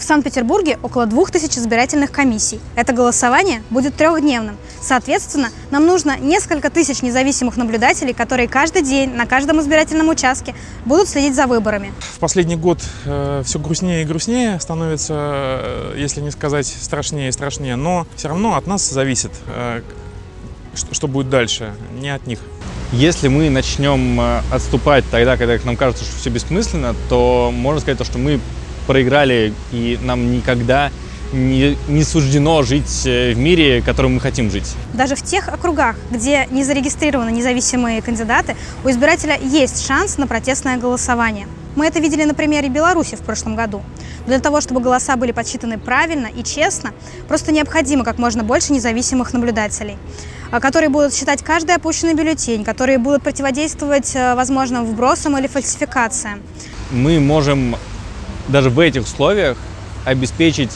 В Санкт-Петербурге около 2000 избирательных комиссий. Это голосование будет трехдневным. Соответственно, нам нужно несколько тысяч независимых наблюдателей, которые каждый день на каждом избирательном участке будут следить за выборами. В последний год э, все грустнее и грустнее становится, э, если не сказать страшнее и страшнее, но все равно от нас зависит, э, что, что будет дальше, не от них. Если мы начнем э, отступать тогда, когда нам кажется, что все бессмысленно, то можно сказать, то, что мы проиграли, и нам никогда не, не суждено жить э, в мире, в котором мы хотим жить. Даже в тех округах, где не зарегистрированы независимые кандидаты, у избирателя есть шанс на протестное голосование. Мы это видели на примере Беларуси в прошлом году. Для того, чтобы голоса были подсчитаны правильно и честно, просто необходимо как можно больше независимых наблюдателей, а, которые будут считать каждый опущенный бюллетень, которые будут противодействовать э, возможным вбросам или фальсификациям. Мы можем даже в этих условиях обеспечить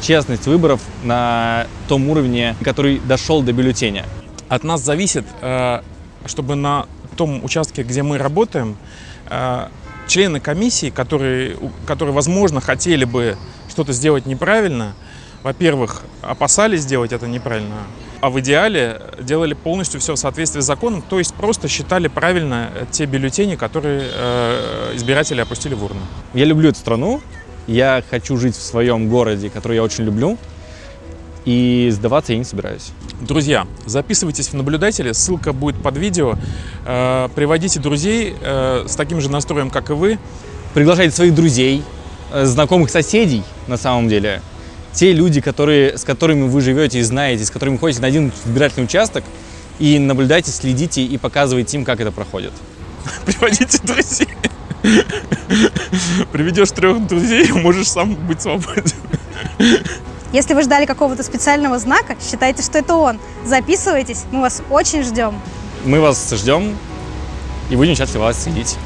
честность выборов на том уровне, который дошел до бюллетеня. От нас зависит, э, чтобы на том участке, где мы работаем, э, члены комиссии, которые, которые возможно, хотели бы что-то сделать неправильно, во-первых, опасались сделать это неправильно, а в идеале делали полностью все в соответствии с законом, то есть просто считали правильно те бюллетени, которые э, избиратели опустили в урну. Я люблю эту страну, я хочу жить в своем городе, который я очень люблю, и сдаваться я не собираюсь. Друзья, записывайтесь в наблюдатели, ссылка будет под видео. Э, приводите друзей э, с таким же настроем, как и вы. Приглашайте своих друзей, э, знакомых соседей, на самом деле. Те люди, которые, с которыми вы живете и знаете, с которыми ходите на один избирательный участок, и наблюдайте, следите и показывайте им, как это проходит. Приводите друзей. Приведешь трех друзей, можешь сам быть свободен. Если вы ждали какого-то специального знака, считайте, что это он. Записывайтесь, мы вас очень ждем. Мы вас ждем и будем счастливы вас следить.